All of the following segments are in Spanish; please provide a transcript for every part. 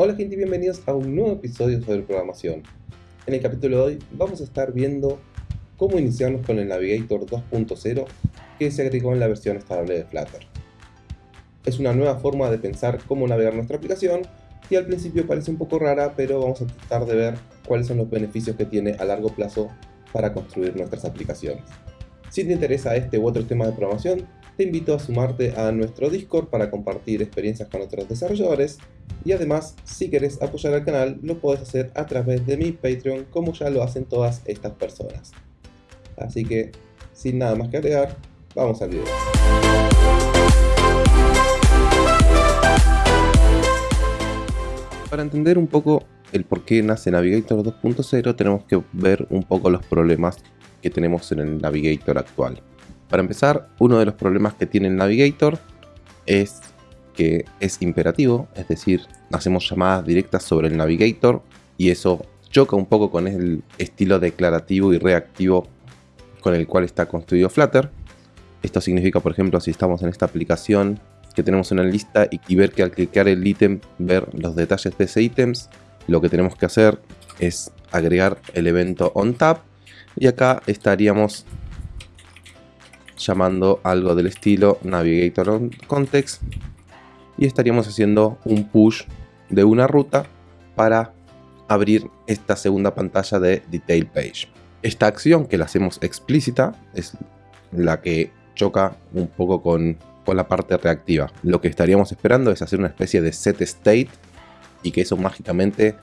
Hola gente y bienvenidos a un nuevo episodio sobre programación. En el capítulo de hoy vamos a estar viendo cómo iniciarnos con el Navigator 2.0 que se agregó en la versión estable de Flutter. Es una nueva forma de pensar cómo navegar nuestra aplicación y al principio parece un poco rara, pero vamos a tratar de ver cuáles son los beneficios que tiene a largo plazo para construir nuestras aplicaciones. Si te interesa este u otro tema de programación, te invito a sumarte a nuestro Discord para compartir experiencias con otros desarrolladores y además, si quieres apoyar al canal, lo puedes hacer a través de mi Patreon como ya lo hacen todas estas personas. Así que, sin nada más que agregar, vamos al video. Para entender un poco el por qué nace Navigator 2.0 tenemos que ver un poco los problemas que tenemos en el Navigator actual. Para empezar, uno de los problemas que tiene el Navigator es que es imperativo, es decir, hacemos llamadas directas sobre el Navigator y eso choca un poco con el estilo declarativo y reactivo con el cual está construido Flutter. Esto significa, por ejemplo, si estamos en esta aplicación que tenemos una lista y, ver que al clicar el ítem, ver los detalles de ese ítem, lo que tenemos que hacer es agregar el evento onTap y acá estaríamos llamando algo del estilo navigator on context y estaríamos haciendo un push de una ruta para abrir esta segunda pantalla de detail page. Esta acción que la hacemos explícita es la que choca un poco con, con la parte reactiva. Lo que estaríamos esperando es hacer una especie de set state y que eso mágicamente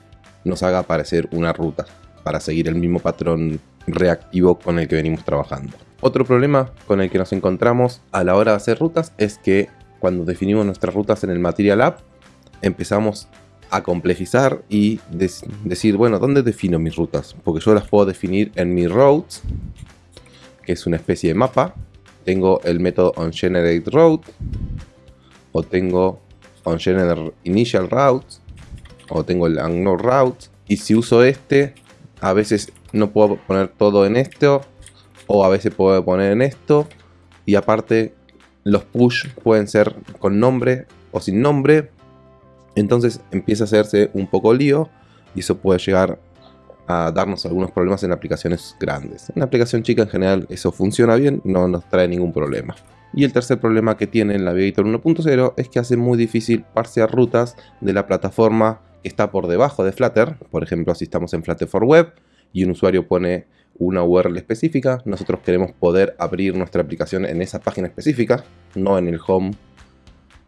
nos haga aparecer una ruta para seguir el mismo patrón reactivo con el que venimos trabajando. Otro problema con el que nos encontramos a la hora de hacer rutas es que cuando definimos nuestras rutas en el Material App, empezamos a complejizar y decir, bueno, ¿dónde defino mis rutas? Porque yo las puedo definir en mi routes, que es una especie de mapa. Tengo el método onGenerateRoute, o tengo onGenerateInitialRoutes, o tengo el unknownRoute. Y si uso este, a veces no puedo poner todo en esto, o a veces puedo poner en esto. Y aparte, los push pueden ser con nombre o sin nombre. Entonces empieza a hacerse un poco lío y eso puede llegar a darnos algunos problemas en aplicaciones grandes. En la aplicación chica en general eso funciona bien, no nos trae ningún problema. Y el tercer problema que tiene el Navigator 1.0 es que hace muy difícil parsear rutas de la plataforma que está por debajo de Flutter. Por ejemplo, si estamos en Flutter for Web y un usuario pone una URL específica, nosotros queremos poder abrir nuestra aplicación en esa página específica, no en el home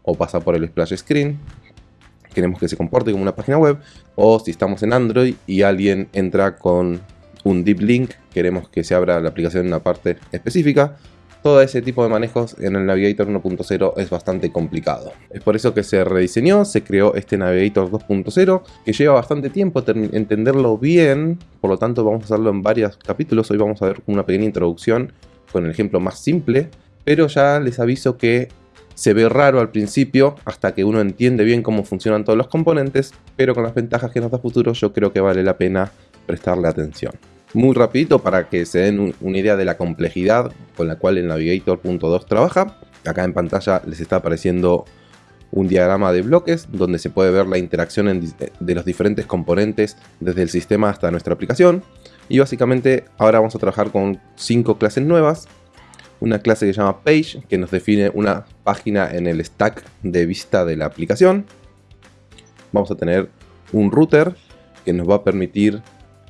o pasar por el splash screen. Queremos que se comporte como una página web. O si estamos en Android y alguien entra con un deep link, queremos que se abra la aplicación en una parte específica. Todo ese tipo de manejos en el Navigator 1.0 es bastante complicado. Es por eso que se rediseñó, se creó este Navigator 2.0 que lleva bastante tiempo entenderlo bien, por lo tanto vamos a hacerlo en varios capítulos. Hoy vamos a ver una pequeña introducción con el ejemplo más simple, pero ya les aviso que se ve raro al principio hasta que uno entiende bien cómo funcionan todos los componentes, pero con las ventajas que nos da futuro yo creo que vale la pena prestarle atención muy rapidito para que se den una idea de la complejidad con la cual el Navigator.2 trabaja. Acá en pantalla les está apareciendo un diagrama de bloques donde se puede ver la interacción de los diferentes componentes desde el sistema hasta nuestra aplicación. Y básicamente ahora vamos a trabajar con cinco clases nuevas. Una clase que se llama Page, que nos define una página en el stack de vista de la aplicación. Vamos a tener un router que nos va a permitir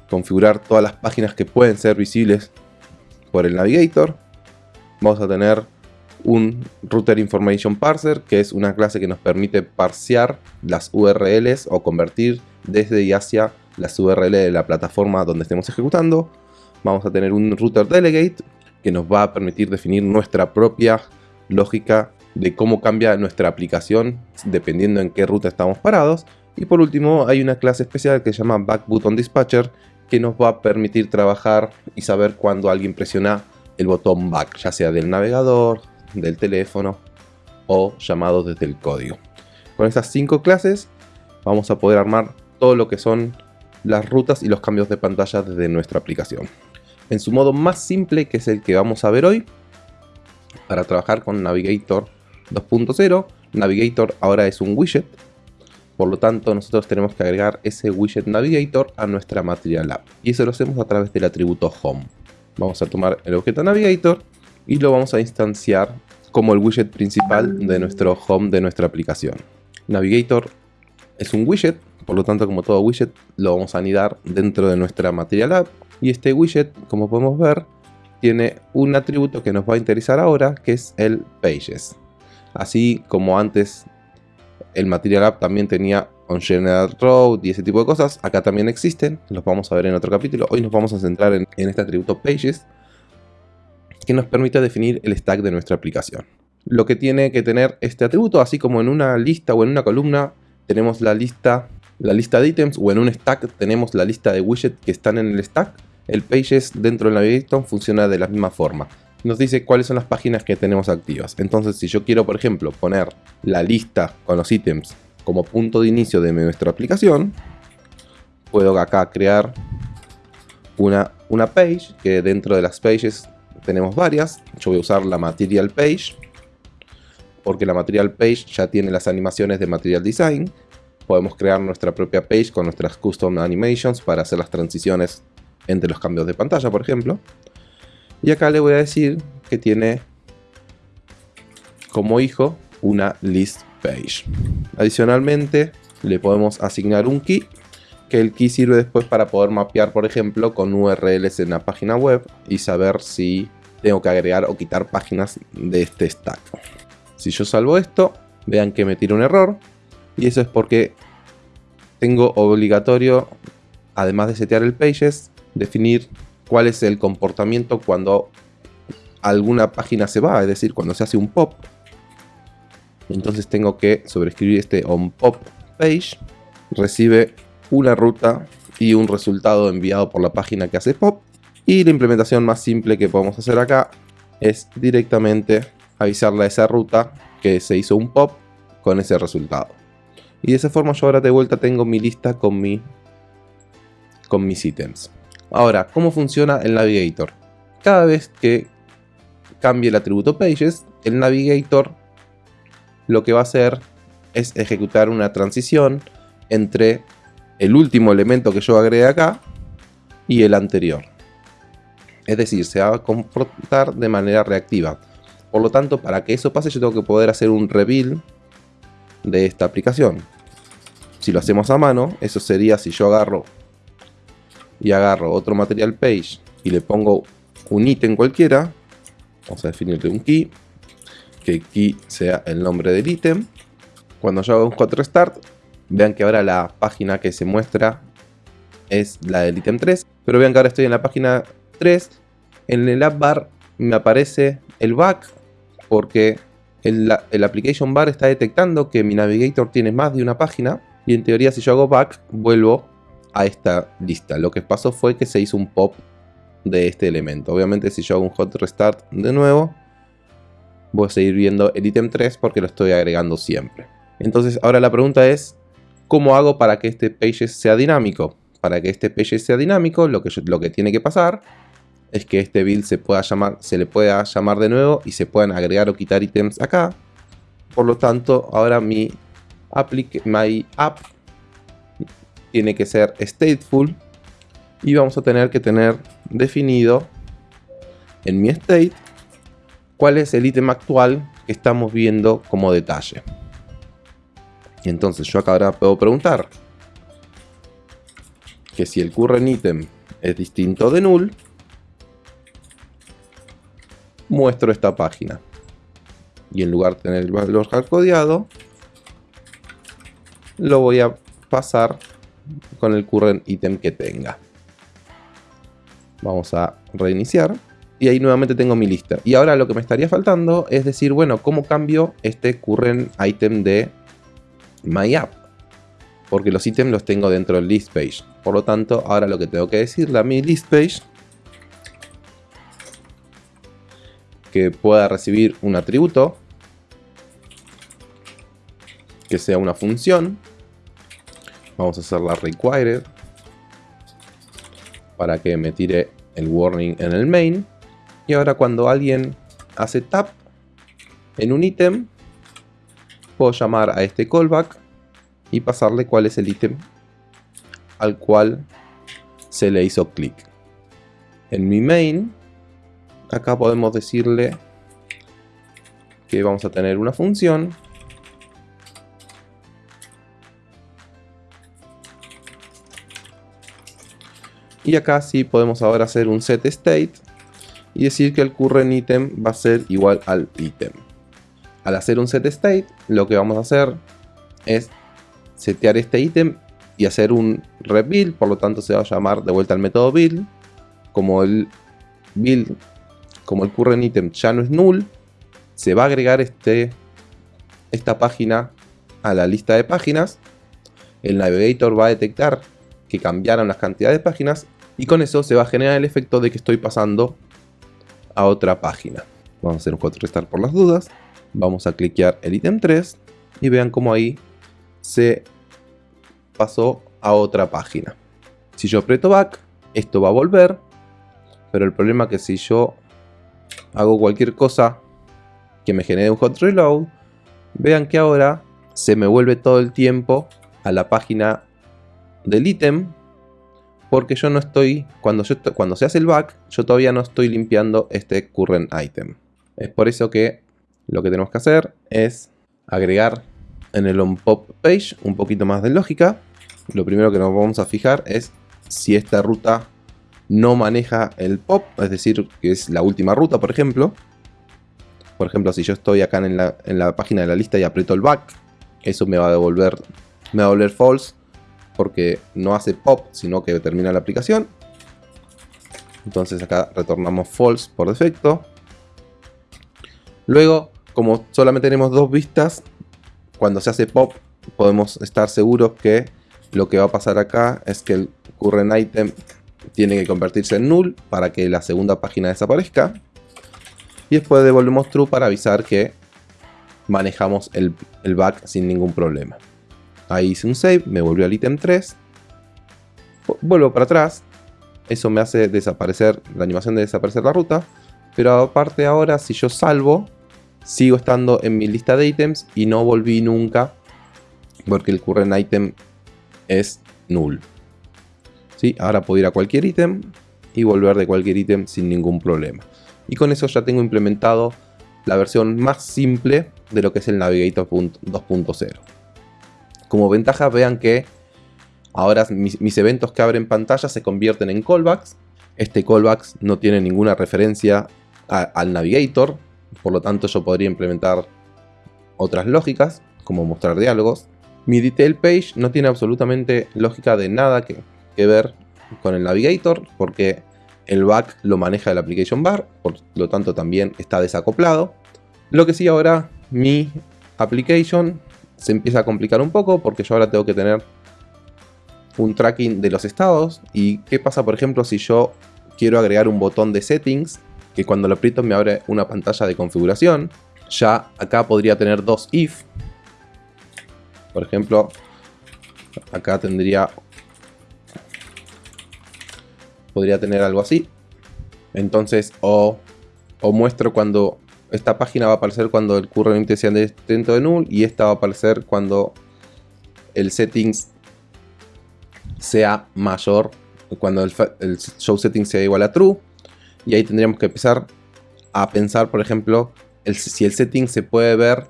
configurar todas las páginas que pueden ser visibles por el Navigator. Vamos a tener un Router Information Parser, que es una clase que nos permite parsear las URLs o convertir desde y hacia las URL de la plataforma donde estemos ejecutando. Vamos a tener un Router Delegate, que nos va a permitir definir nuestra propia lógica de cómo cambia nuestra aplicación dependiendo en qué ruta estamos parados. Y por último hay una clase especial que se llama Back Button Dispatcher que nos va a permitir trabajar y saber cuando alguien presiona el botón back, ya sea del navegador, del teléfono o llamado desde el código. Con estas cinco clases vamos a poder armar todo lo que son las rutas y los cambios de pantalla desde nuestra aplicación. En su modo más simple, que es el que vamos a ver hoy, para trabajar con Navigator 2.0, Navigator ahora es un widget Por lo tanto, nosotros tenemos que agregar ese widget navigator a nuestra Material App. Y eso lo hacemos a través del atributo home. Vamos a tomar el objeto navigator y lo vamos a instanciar como el widget principal de nuestro home de nuestra aplicación. Navigator es un widget, por lo tanto como todo widget lo vamos a anidar dentro de nuestra Material App y este widget, como podemos ver, tiene un atributo que nos va a interesar ahora, que es el Pages. Así como antes el Material App también tenía on general road y ese tipo de cosas, acá también existen, los vamos a ver en otro capítulo. Hoy nos vamos a centrar en, este atributo Pages, que nos permite definir el stack de nuestra aplicación. Lo que tiene que tener este atributo, así como en una lista o en una columna tenemos la lista, la lista de ítems, o en un stack tenemos la lista de widgets que están en el stack, el Pages dentro del Navigator funciona de la misma forma. Nos dice cuáles son las páginas que tenemos activas. Entonces, si yo quiero, por ejemplo, poner la lista con los ítems como punto de inicio de nuestra aplicación, puedo acá crear una, una page, que dentro de las pages tenemos varias. Yo voy a usar la Material Page, porque la Material Page ya tiene las animaciones de Material Design. Podemos crear nuestra propia page con nuestras custom animations para hacer las transiciones entre los cambios de pantalla, por ejemplo. Y acá le voy a decir que tiene como hijo una list page. Adicionalmente, le podemos asignar un key, que el key sirve después para poder mapear, por ejemplo, con URLs en la página web y saber si tengo que agregar o quitar páginas de este stack. Si yo salvo esto, vean que me tira un error. Y eso es porque tengo obligatorio, además de setear el pages, definir cuál es el comportamiento cuando alguna página se va, es decir, cuando se hace un pop. Entonces tengo que sobreescribir este on pop page, recibe una ruta y un resultado enviado por la página que hace pop. Y la implementación más simple que podemos hacer acá es directamente avisarle a esa ruta que se hizo un pop con ese resultado. Y de esa forma yo ahora de vuelta tengo mi lista con, mi, con mis ítems. Ahora, ¿cómo funciona el Navigator? Cada vez que cambie el atributo Pages, el Navigator lo que va a hacer es ejecutar una transición entre el último elemento que yo agregué acá y el anterior. Es decir, se va a comportar de manera reactiva. Por lo tanto, para que eso pase yo tengo que poder hacer un reveal de esta aplicación. Si lo hacemos a mano, eso sería si yo agarro y agarro otro material page y le pongo un ítem cualquiera, vamos a definirle un key, que key sea el nombre del ítem. Cuando yo hago un 4 start, vean que ahora la página que se muestra es la del ítem 3, pero vean que ahora estoy en la página 3, en el app bar me aparece el back porque el, el application bar está detectando que mi navigator tiene más de una página y en teoría si yo hago back vuelvo a esta lista. Lo que pasó fue que se hizo un pop de este elemento. Obviamente si yo hago un hot restart de nuevo, voy a seguir viendo el ítem 3 porque lo estoy agregando siempre. Entonces ahora la pregunta es, ¿cómo hago para que este page sea dinámico? Para que este page sea dinámico, lo que, lo que tiene que pasar es que este build se, pueda llamar, se le pueda llamar de nuevo y se puedan agregar o quitar ítems acá. Por lo tanto, ahora mi, app tiene que ser stateful y vamos a tener que tener definido en mi state cuál es el ítem actual que estamos viendo como detalle. Entonces yo acá ahora puedo preguntar que si el current item es distinto de null, muestro esta página. Y en lugar de tener el valor hardcodeado, lo voy a pasar con el current item que tenga. Vamos a reiniciar. Y ahí nuevamente tengo mi lista. Y ahora lo que me estaría faltando es decir, bueno, ¿cómo cambio este current item de my app? Porque los ítems los tengo dentro del list page. Por lo tanto, ahora lo que tengo que decirle a mi list page que pueda recibir un atributo que sea una función Vamos a hacer la required para que me tire el warning en el main. Y ahora cuando alguien hace tap en un ítem, puedo llamar a este callback y pasarle cuál es el ítem al cual se le hizo clic. En mi main, acá podemos decirle que vamos a tener una función y acá sí podemos ahora hacer un set state y decir que el current item va a ser igual al ítem. Al hacer un set state, lo que vamos a hacer es setear este ítem y hacer un rebuild, por lo tanto se va a llamar de vuelta al método build. Como el build, como el current item ya no es null, se va a agregar este, esta página a la lista de páginas. El navigator va a detectar que cambiaron las cantidades de páginas y con eso se va a generar el efecto de que estoy pasando a otra página. Vamos a hacer un hot restart por las dudas. Vamos a cliquear el ítem 3 y vean cómo ahí se pasó a otra página. Si yo aprieto back, esto va a volver, pero el problema es que si yo hago cualquier cosa que me genere un hot reload, vean que ahora se me vuelve todo el tiempo a la página del ítem porque yo no estoy, cuando, cuando se hace el back, yo todavía no estoy limpiando este current item. Es por eso que lo que tenemos que hacer es agregar en el onPop page un poquito más de lógica. Lo primero que nos vamos a fijar es si esta ruta no maneja el pop, es decir, que es la última ruta, por ejemplo. Por ejemplo, si yo estoy acá en la, en la página de la lista y aprieto el back, eso me va a devolver, me va a devolver false porque no hace pop, sino que termina la aplicación. Entonces acá retornamos false por defecto. Luego, como solamente tenemos dos vistas, cuando se hace pop podemos estar seguros que lo que va a pasar acá es que el current item tiene que convertirse en null para que la segunda página desaparezca. Y después devolvemos true para avisar que manejamos el, back sin ningún problema. Ahí hice un save, me volvió al ítem 3. Vuelvo para atrás. Eso me hace desaparecer la animación de desaparecer la ruta. Pero aparte ahora, si yo salvo, sigo estando en mi lista de ítems y no volví nunca. Porque el current item es null. ¿Sí? Ahora puedo ir a cualquier ítem y volver de cualquier ítem sin ningún problema. Y con eso ya tengo implementado la versión más simple de lo que es el Navigator 2.0. Como ventaja vean que ahora mis, eventos que abren pantalla se convierten en callbacks. Este callbacks no tiene ninguna referencia al navigator, por lo tanto yo podría implementar otras lógicas, como mostrar diálogos. Mi detail page no tiene absolutamente lógica de nada que, que ver con el navigator, porque el back lo maneja el application bar, por lo tanto también está desacoplado. Lo que sí ahora mi application se empieza a complicar un poco porque yo ahora tengo que tener un tracking de los estados. ¿Y qué pasa, por ejemplo, si yo quiero agregar un botón de settings que cuando lo aprieto me abre una pantalla de configuración? Ya acá podría tener dos if. Por ejemplo, acá tendría... Podría tener algo así. Entonces, o, o muestro cuando esta página va a aparecer cuando el current sea dentro de null y esta va a aparecer cuando el settings sea mayor, cuando el, show settings sea igual a true. Y ahí tendríamos que empezar a pensar, por ejemplo, si el setting se puede ver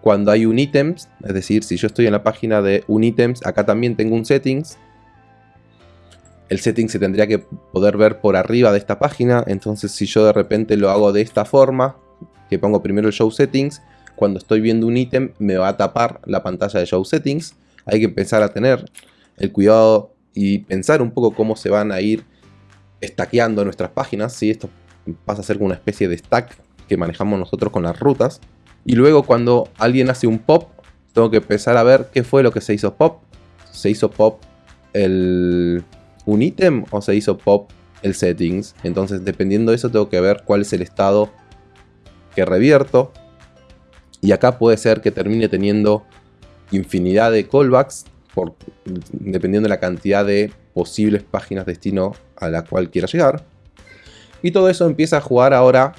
cuando hay un items, es decir, si yo estoy en la página de un items, acá también tengo un settings el setting se tendría que poder ver por arriba de esta página. Entonces si yo de repente lo hago de esta forma, que pongo primero el Show Settings, cuando estoy viendo un ítem me va a tapar la pantalla de Show Settings. Hay que empezar a tener el cuidado y pensar un poco cómo se van a ir stackeando nuestras páginas. Si Esto pasa a ser una especie de stack que manejamos nosotros con las rutas. Y luego cuando alguien hace un pop, tengo que empezar a ver qué fue lo que se hizo pop. Se hizo pop el un ítem o se hizo pop el settings. Entonces dependiendo de eso tengo que ver cuál es el estado que revierto. Y acá puede ser que termine teniendo infinidad de callbacks por, dependiendo de la cantidad de posibles páginas destino a la cual quiera llegar. Y todo eso empieza a jugar ahora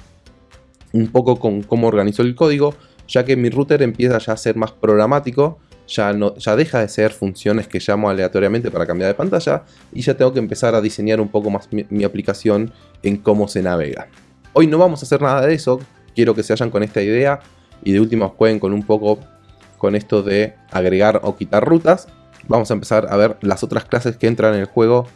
un poco con cómo organizo el código, ya que mi router empieza ya a ser más programático, ya, no, ya deja de ser funciones que llamo aleatoriamente para cambiar de pantalla y ya tengo que empezar a diseñar un poco más mi, aplicación en cómo se navega. Hoy no vamos a hacer nada de eso, quiero que se vayan con esta idea y de última jueguen con un poco con esto de agregar o quitar rutas. Vamos a empezar a ver las otras clases que entran en el juego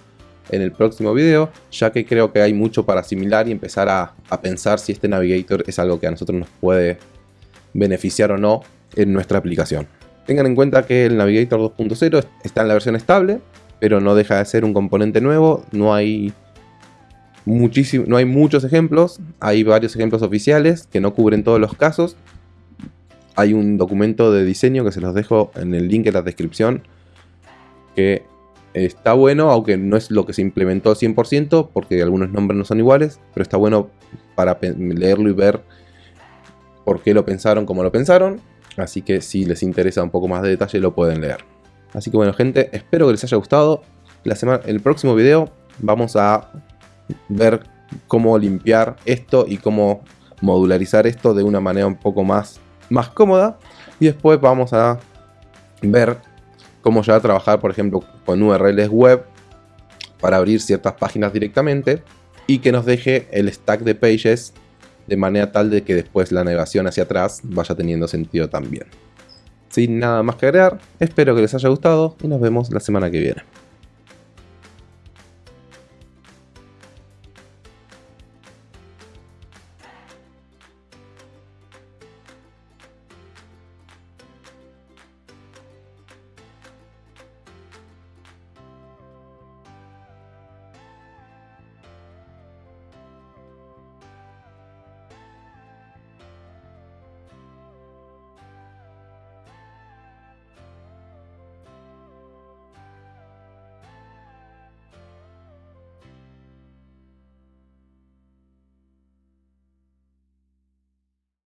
en el próximo video, ya que creo que hay mucho para asimilar y empezar a, a pensar si este Navigator es algo que a nosotros nos puede beneficiar o no en nuestra aplicación. Tengan en cuenta que el Navigator 2.0 está en la versión estable, pero no deja de ser un componente nuevo, no hay no hay muchos ejemplos, hay varios ejemplos oficiales que no cubren todos los casos. Hay un documento de diseño que se los dejo en el link en la descripción que está bueno, aunque no es lo que se implementó al 100% porque algunos nombres no son iguales, pero está bueno para leerlo y ver por qué lo pensaron como lo pensaron. Así que si les interesa un poco más de detalle lo pueden leer. Así que bueno gente, espero que les haya gustado. La semana, el próximo video vamos a ver cómo limpiar esto y cómo modularizar esto de una manera un poco más, más cómoda. Y después vamos a ver cómo ya trabajar, por ejemplo, con URLs web para abrir ciertas páginas directamente y que nos deje el stack de pages de manera tal de que después la navegación hacia atrás vaya teniendo sentido también. Sin nada más que agregar, espero que les haya gustado y nos vemos la semana que viene.